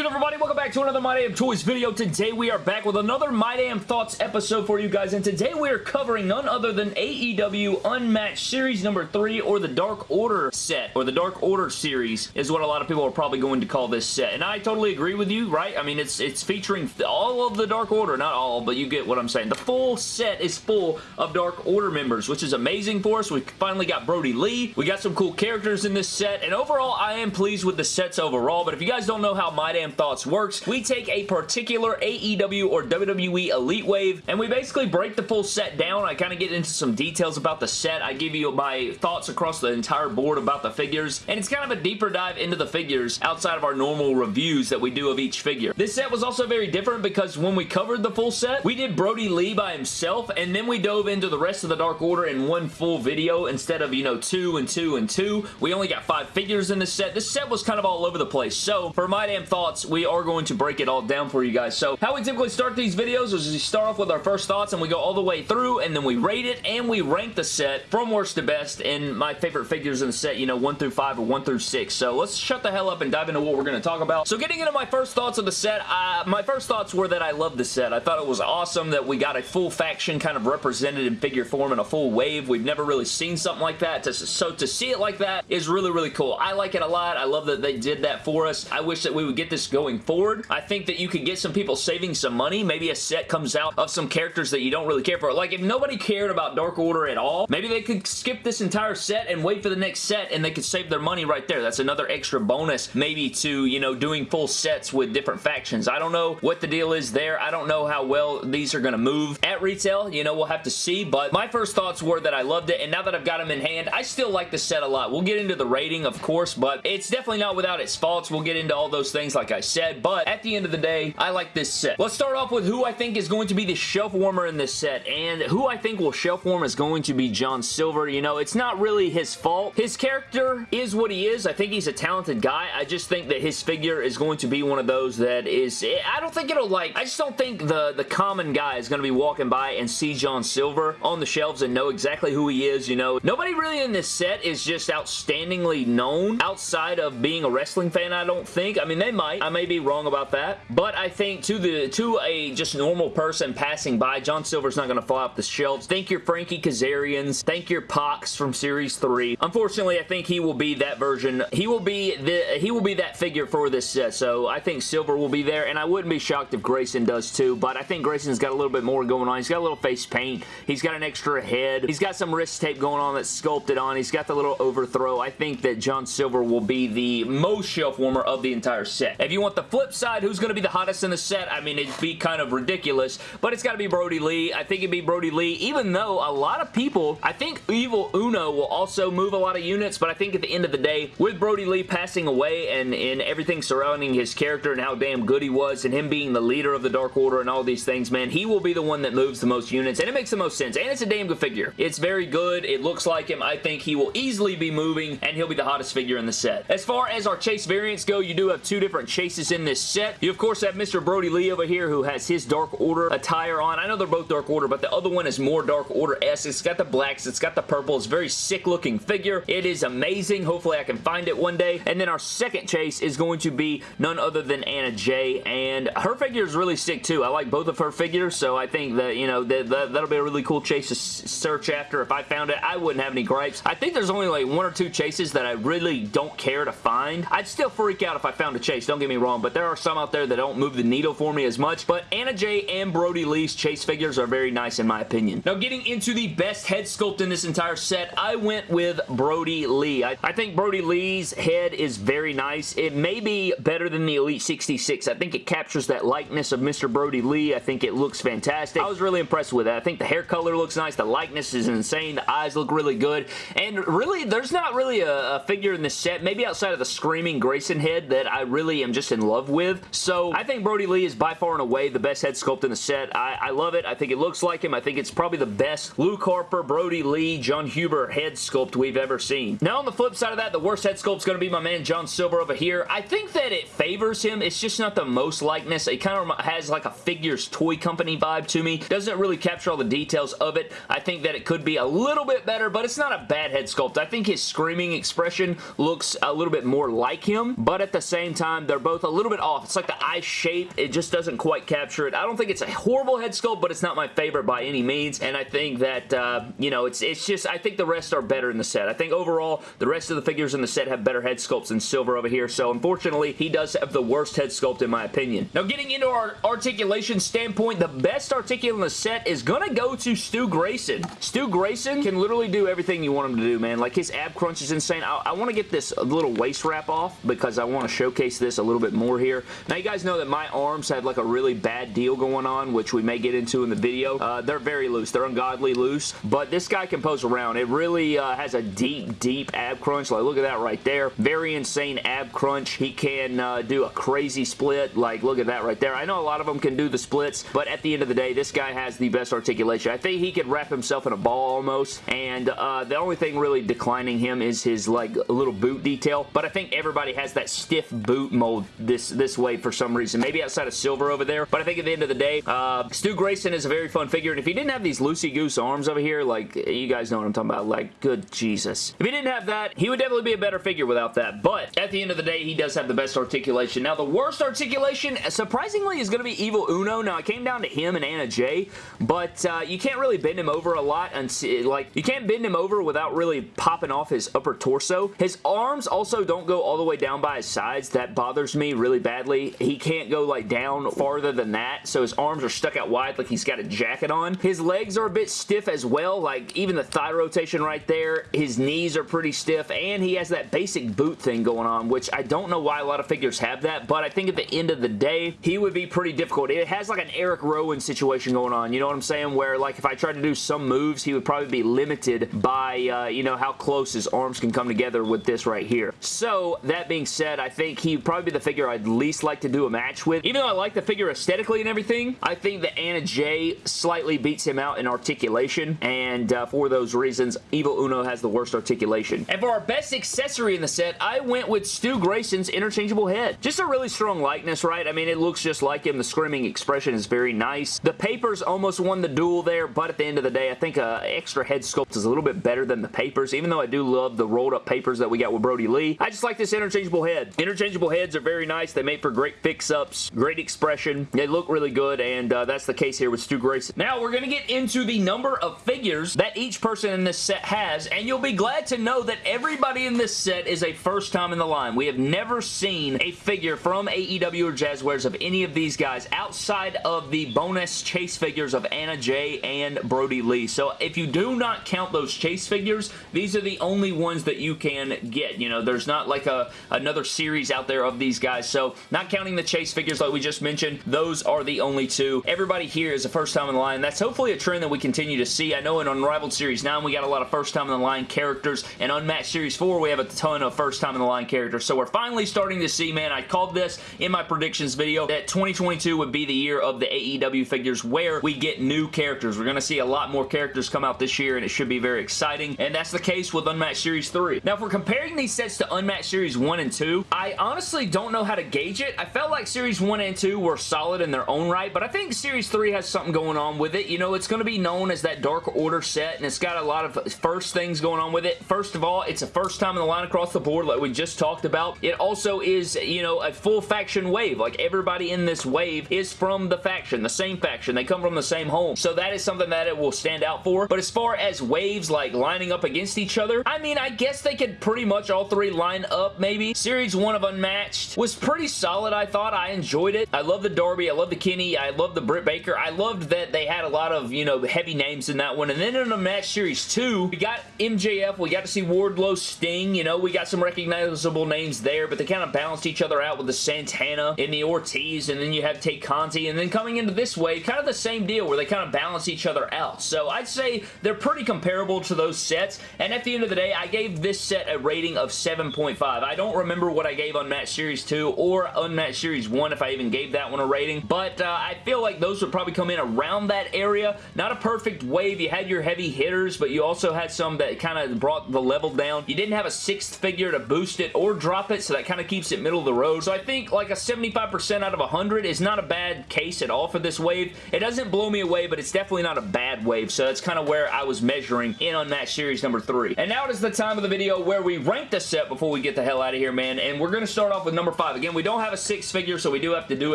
good everybody? Welcome back to another My Damn Toys video. Today we are back with another My Damn Thoughts episode for you guys and today we are covering none other than AEW Unmatched Series number 3 or the Dark Order set or the Dark Order series is what a lot of people are probably going to call this set and I totally agree with you, right? I mean it's it's featuring all of the Dark Order, not all, but you get what I'm saying. The full set is full of Dark Order members which is amazing for us. We finally got Brodie Lee. We got some cool characters in this set and overall I am pleased with the sets overall but if you guys don't know how My Damn Thoughts works. We take a particular AEW or WWE Elite Wave, and we basically break the full set down. I kind of get into some details about the set. I give you my thoughts across the entire board about the figures, and it's kind of a deeper dive into the figures outside of our normal reviews that we do of each figure. This set was also very different because when we covered the full set, we did Brodie Lee by himself, and then we dove into the rest of the Dark Order in one full video instead of, you know, two and two and two. We only got five figures in this set. This set was kind of all over the place. So, for my damn thoughts, we are going to break it all down for you guys. So how we typically start these videos is we start off with our first thoughts and we go all the way through and then we rate it and we rank the set from worst to best and my favorite figures in the set, you know, 1 through 5 or 1 through 6. So let's shut the hell up and dive into what we're going to talk about. So getting into my first thoughts of the set, my first thoughts were that I love the set. I thought it was awesome that we got a full faction kind of represented in figure form in a full wave. We've never really seen something like that. So to see it like that is really, really cool. I like it a lot. I love that they did that for us. I wish that we would get this going forward. I think that you could get some people saving some money. Maybe a set comes out of some characters that you don't really care for. Like, if nobody cared about Dark Order at all, maybe they could skip this entire set and wait for the next set and they could save their money right there. That's another extra bonus maybe to, you know, doing full sets with different factions. I don't know what the deal is there. I don't know how well these are going to move at retail. You know, we'll have to see, but my first thoughts were that I loved it, and now that I've got them in hand, I still like the set a lot. We'll get into the rating, of course, but it's definitely not without its faults. We'll get into all those things like I said, but at the end of the day, I like this set. Let's start off with who I think is going to be the shelf warmer in this set, and who I think will shelf warm is going to be John Silver. You know, it's not really his fault. His character is what he is. I think he's a talented guy. I just think that his figure is going to be one of those that is, I don't think it'll like, I just don't think the, the common guy is going to be walking by and see John Silver on the shelves and know exactly who he is, you know. Nobody really in this set is just outstandingly known outside of being a wrestling fan, I don't think. I mean, they might. I may be wrong about that, but I think to the to a just normal person passing by, John Silver's not going to fall off the shelves. Thank your Frankie Kazarians. Thank your Pox from Series 3. Unfortunately, I think he will be that version. He will be the he will be that figure for this set, so I think Silver will be there, and I wouldn't be shocked if Grayson does too, but I think Grayson's got a little bit more going on. He's got a little face paint. He's got an extra head. He's got some wrist tape going on that's sculpted on. He's got the little overthrow. I think that John Silver will be the most shelf warmer of the entire set. If you want the flip side, who's going to be the hottest in the set, I mean, it'd be kind of ridiculous, but it's got to be Brodie Lee. I think it'd be Brodie Lee, even though a lot of people, I think Evil Uno will also move a lot of units, but I think at the end of the day, with Brodie Lee passing away and, and everything surrounding his character and how damn good he was and him being the leader of the Dark Order and all these things, man, he will be the one that moves the most units, and it makes the most sense, and it's a damn good figure. It's very good. It looks like him. I think he will easily be moving, and he'll be the hottest figure in the set. As far as our chase variants go, you do have two different chases in this set. You, of course, have Mr. Brodie Lee over here who has his Dark Order attire on. I know they're both Dark Order, but the other one is more Dark Order-esque. It's got the blacks. It's got the purple. It's very sick looking figure. It is amazing. Hopefully, I can find it one day. And then our second chase is going to be none other than Anna Jay, and her figure is really sick too. I like both of her figures, so I think that, you know, that, that, that'll be a really cool chase to search after. If I found it, I wouldn't have any gripes. I think there's only like one or two chases that I really don't care to find. I'd still freak out if I found a chase, don't get me wrong, but there are some out there that don't move the needle for me as much, but Anna Jay and Brodie Lee's chase figures are very nice in my opinion. Now getting into the best head sculpt in this entire set, I went with Brodie Lee. I, I think Brodie Lee's head is very nice. It may be better than the Elite 66. I think it captures that likeness of Mr. Brodie Lee. I think it looks fantastic. I was really impressed with it. I think the hair color looks nice. The likeness is insane. The eyes look really good. And really, there's not really a, a figure in this set, maybe outside of the Screaming Grayson head, that I really am just in love with. So I think Brodie Lee is by far and away the best head sculpt in the set. I, I love it. I think it looks like him. I think it's probably the best Luke Harper, Brodie Lee, Jon Huber head sculpt we've ever seen. Now on the flip side of that, the worst head sculpt is going to be my man John Silver over here. I think that it favors him. It's just not the most likeness. It kind of has like a figures toy company vibe to me. Doesn't really capture all the details of it. I think that it could be a little bit better, but it's not a bad head sculpt. I think his screaming expression looks a little bit more like him, but at the same time, they're both both a little bit off. It's like the eye shape. It just doesn't quite capture it. I don't think it's a horrible head sculpt, but it's not my favorite by any means, and I think that, uh, you know, it's, it's just, I think the rest are better in the set. I think overall, the rest of the figures in the set have better head sculpts than Silver over here, so unfortunately, he does have the worst head sculpt in my opinion. Now, getting into our articulation standpoint, the best articulate in the set is gonna go to Stu Grayson. Stu Grayson can literally do everything you want him to do, man. Like, his ab crunch is insane. I, I want to get this little waist wrap off because I want to showcase this a little bit more here. Now, you guys know that my arms had like a really bad deal going on, which we may get into in the video. Uh, they're very loose. They're ungodly loose, but this guy can pose around. It really uh, has a deep, deep ab crunch. Like, look at that right there. Very insane ab crunch. He can uh, do a crazy split. Like, look at that right there. I know a lot of them can do the splits, but at the end of the day, this guy has the best articulation. I think he could wrap himself in a ball almost, and uh, the only thing really declining him is his, like, little boot detail, but I think everybody has that stiff boot mold this, this way for some reason. Maybe outside of Silver over there, but I think at the end of the day, uh, Stu Grayson is a very fun figure, and if he didn't have these loosey-goose arms over here, like, you guys know what I'm talking about, like, good Jesus. If he didn't have that, he would definitely be a better figure without that, but at the end of the day, he does have the best articulation. Now, the worst articulation, surprisingly, is going to be Evil Uno. Now, it came down to him and Anna Jay, but uh, you can't really bend him over a lot, and like, you can't bend him over without really popping off his upper torso. His arms also don't go all the way down by his sides. That bothers me really badly. He can't go, like, down farther than that, so his arms are stuck out wide like he's got a jacket on. His legs are a bit stiff as well, like, even the thigh rotation right there. His knees are pretty stiff, and he has that basic boot thing going on, which I don't know why a lot of figures have that, but I think at the end of the day, he would be pretty difficult. It has like an Eric Rowan situation going on, you know what I'm saying? Where like if I tried to do some moves, he would probably be limited by, uh, you know, how close his arms can come together with this right here. So, that being said, I think he'd probably be the figure I'd least like to do a match with. Even though I like the figure aesthetically and everything, I think that Anna Jay slightly beats him out in articulation, and uh, for those reasons, Evil Uno has the worst articulation. And for our best accessory in the set, I went with Stu Grayson's interchangeable head. Just a really strong likeness, right? I mean, it looks just like him. The screaming expression is very nice. The papers almost won the duel there, but at the end of the day, I think uh, extra head sculpt is a little bit better than the papers, even though I do love the rolled up papers that we got with Brodie Lee. I just like this interchangeable head. Interchangeable heads are very nice. They make for great fix-ups, great expression. They look really good, and uh, that's the case here with Stu Grayson. Now, we're going to get into the number of figures that each person in this set has, and you'll be glad to know that everybody in this set is a first time in the line. We have never seen a figure from AEW or Jazwares of any of these guys outside of the bonus chase figures of Anna Jay and Brodie Lee. So if you do not count those chase figures, these are the only ones that you can get. You know, there's not like a another series out there of these guys. So not counting the chase figures like we just mentioned, those are the only two. Everybody here is a first time in the line. That's hopefully a trend that we continue to see. I know in Unrivaled Series 9 we got a lot of first time in the line characters, and Unmatched Series 4 we have a ton of first time in the line characters. So we're finally starting to see, man, I called this in my predictions video that 2022 would be the year of the AEW figures where we get new characters. We're going to see a lot more characters come out this year, and it should be very exciting, and that's the case with Unmatched Series 3. Now, if we're comparing these sets to Unmatched Series 1 and 2, I honestly don't know how to gauge it. I felt like Series 1 and 2 were solid in their own right, but I think Series 3 has something going on with it. You know, it's going to be known as that Dark Order set, and it's got a lot of first things going on with it. First of all, it's a first time in the line across the board like we just talked about. It also is, you know, a full faction wave. Like, everybody in this wave is from the faction, the same faction. They come from the same home. So that is something that it will stand out for. But as far as waves, like, lining up against each other, I mean, I guess they could pretty much all three line up, maybe. Series 1 of Unmatched was pretty solid, I thought. I enjoyed it. I love the Darby. I love the Kenny. I love the Britt Baker. I loved that they had a lot of, you know, heavy names in that one. And then in Unmatched Series 2, we got MJF. We got to see Wardlow Sting. You know, we got some recognizable names there, but they kind of balanced each other out with the Santana and the Ortiz, and then you have Tay Conti, and then coming into this wave, kind of the same deal where they kind of balance each other out. So I'd say they're pretty comparable to those sets, and at the end of the day, I gave this set a rating of 7.5. I don't remember what I gave Unmatched Series 2 or Unmatched Series 1 if I even gave that one a rating, but uh, I feel like those would probably come in around that area. Not a perfect wave. You had your heavy hitters, but you also had some that kind of brought the level down. You didn't have a sixth figure to boost it or drop it, so that kind of keeps it middle of the road. So I think like a 75% out of 100 is not a bad case at all for this wave. It doesn't blow me away, but it's definitely not a bad wave, so that's kind of where I was measuring in Unmatched Series number 3. And now it is the time of the video where we rank the set before we get the hell out of here, man, and we're going to start off with number 5 5. Again, we don't have a 6 figure, so we do have to do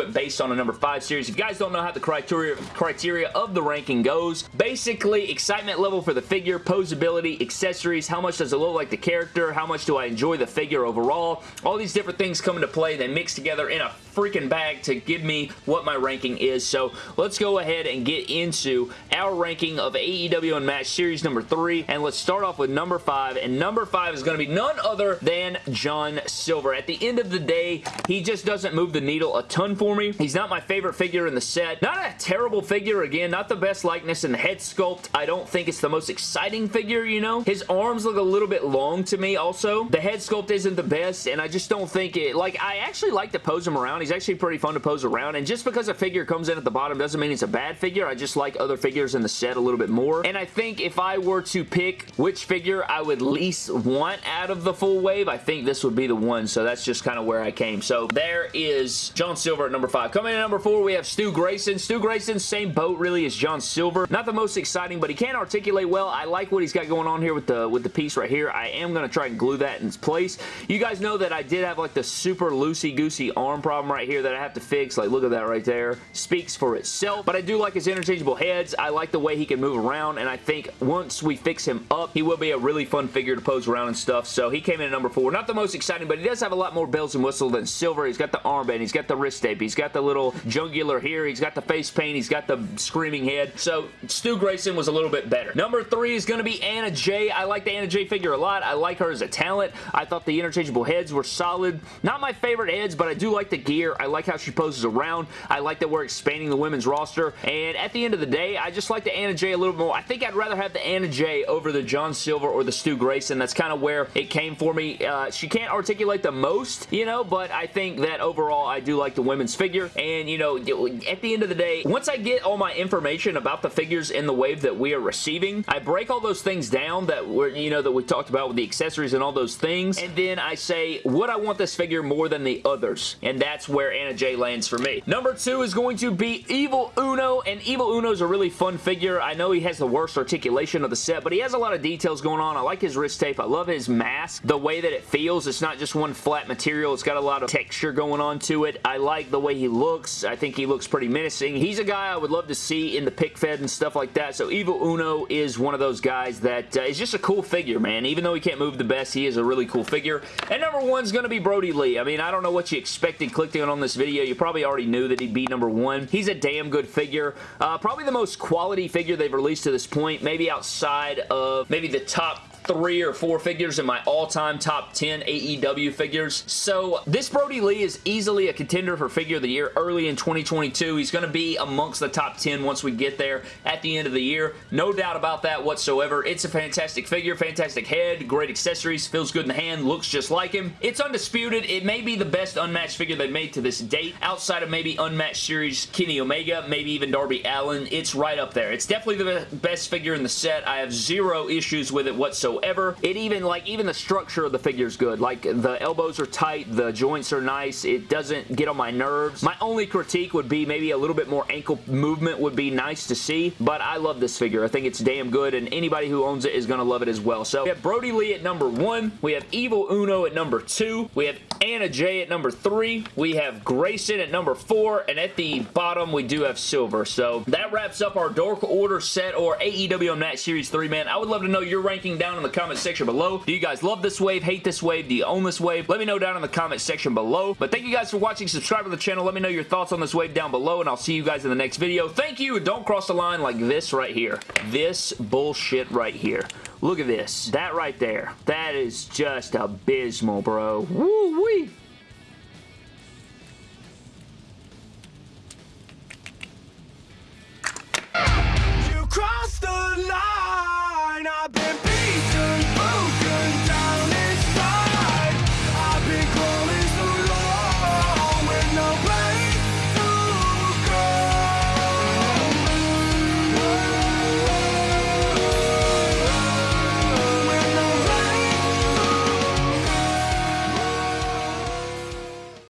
it based on a number 5 series. If you guys don't know how the criteria, criteria of the ranking goes, basically, excitement level for the figure, posability, accessories, how much does it look like the character, how much do I enjoy the figure overall, all these different things come into play. They mix together in a freaking bag to give me what my ranking is. So let's go ahead and get into our ranking of AEW Unmatched Series number 3. And let's start off with number 5. And number 5 is going to be none other than John Silver. At the end of the day, he just doesn't move the needle a ton for me. He's not my favorite figure in the set. Not a terrible figure. Again, not the best likeness in the head sculpt. I don't think it's the most exciting figure, you know? His arms look a little bit long to me also. The head sculpt isn't the best, and I just don't think it... Like, I actually like to pose him around. Actually pretty fun to pose around, and just because a figure comes in at the bottom doesn't mean it's a bad figure. I just like other figures in the set a little bit more, and I think if I were to pick which figure I would least want out of the full wave, I think this would be the one, so that's just kind of where I came. So there is John Silver at number 5. Coming in at number 4, we have Stu Grayson. Stu Grayson, same boat really as John Silver. Not the most exciting, but he can articulate well. I like what he's got going on here with the, with the piece right here. I am going to try and glue that in place. You guys know that I did have like the super loosey-goosey arm problem right here that I have to fix. Like, look at that right there. Speaks for itself. But I do like his interchangeable heads. I like the way he can move around, and I think once we fix him up, he will be a really fun figure to pose around and stuff. So he came in at number four. Not the most exciting, but he does have a lot more bells and whistles than Silver. He's got the armband. He's got the wrist tape. He's got the little jungular here. He's got the face paint. He's got the screaming head. So Stu Grayson was a little bit better. Number three is going to be Anna Jay. I like the Anna Jay figure a lot. I like her as a talent. I thought the interchangeable heads were solid. Not my favorite heads, but I do like the gear. I like how she poses around. I like that we're expanding the women's roster. And at the end of the day, I just like the Anna Jay a little more. I think I'd rather have the Anna Jay over the John Silver or the Stu Grayson. That's kind of where it came for me. Uh, she can't articulate the most, you know, but I think that overall I do like the women's figure. And, you know, at the end of the day, once I get all my information about the figures in the wave that we are receiving, I break all those things down that were, you know, that we talked about with the accessories and all those things. And then I say, would I want this figure more than the others? And that's where Anna Jay lands for me. Number two is going to be Evil Uno, and Evil Uno is a really fun figure. I know he has the worst articulation of the set, but he has a lot of details going on. I like his wrist tape. I love his mask. The way that it feels, it's not just one flat material. It's got a lot of texture going on to it. I like the way he looks. I think he looks pretty menacing. He's a guy I would love to see in the pick fed and stuff like that, so Evil Uno is one of those guys that uh, is just a cool figure, man. Even though he can't move the best, he is a really cool figure. And number one is going to be Brodie Lee. I mean, I don't know what you expected on this video. You probably already knew that he'd be number one. He's a damn good figure. Uh, probably the most quality figure they've released to this point, maybe outside of maybe the top three or four figures in my all-time top 10 AEW figures. So this Brodie Lee is easily a contender for figure of the year early in 2022. He's going to be amongst the top 10 once we get there at the end of the year. No doubt about that whatsoever. It's a fantastic figure, fantastic head, great accessories, feels good in the hand, looks just like him. It's undisputed. It may be the best unmatched figure they've made to this date outside of maybe unmatched series Kenny Omega, maybe even Darby Allin. It's right up there. It's definitely the best figure in the set. I have zero issues with it whatsoever whatsoever. It even, like, even the structure of the figure is good. Like, the elbows are tight, the joints are nice, it doesn't get on my nerves. My only critique would be maybe a little bit more ankle movement would be nice to see, but I love this figure. I think it's damn good, and anybody who owns it is going to love it as well. So, we have Brodie Lee at number one, we have Evil Uno at number two, we have Anna Jay at number three, we have Grayson at number four, and at the bottom, we do have Silver. So, that wraps up our Dark Order set or AEW Unmatched Series 3, man. I would love to know your ranking down in the comment section below. Do you guys love this wave, hate this wave? Do you own this wave? Let me know down in the comment section below. But thank you guys for watching. Subscribe to the channel. Let me know your thoughts on this wave down below, and I'll see you guys in the next video. Thank you, don't cross the line like this right here. This bullshit right here. Look at this. That right there. That is just abysmal, bro. Woo-wee.